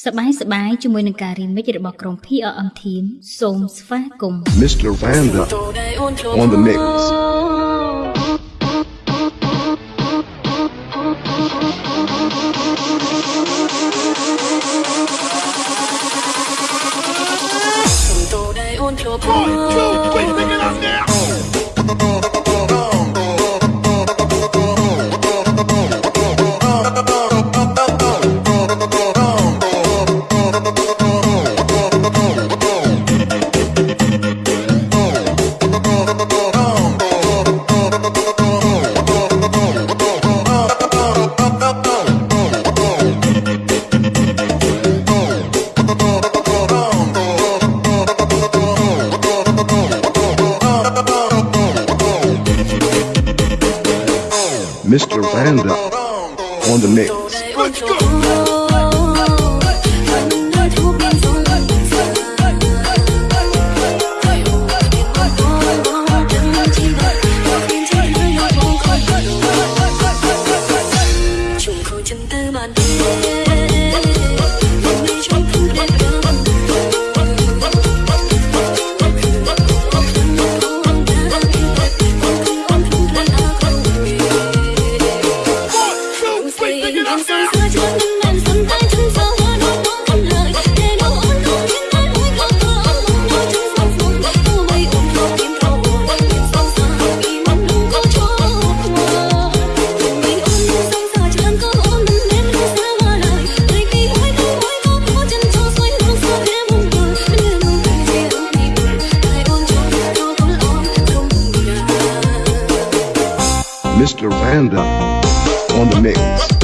សបាយសបាយជាមួយនឹងការរីមិចរបស់ក្រុម PRM Team សូមស្វាគមន៍ Mr. Vanda on the mix Mr. Randa on the mix. Mr. Random on the mix.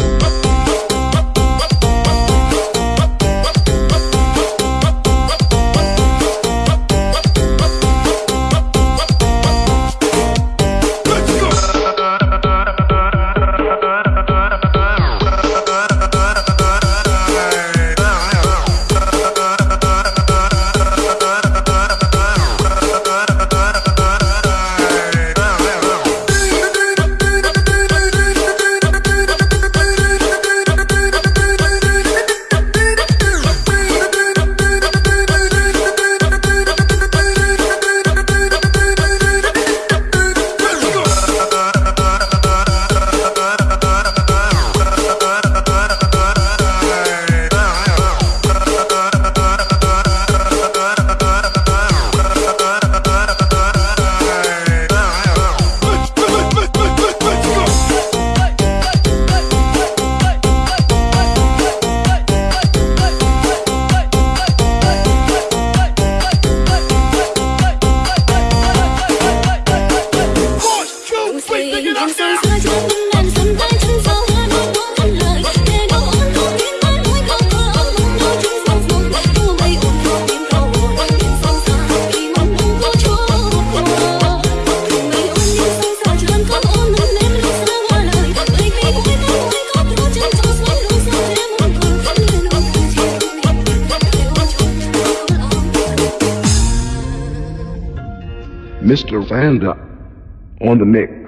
Mr. Vanda on the mix.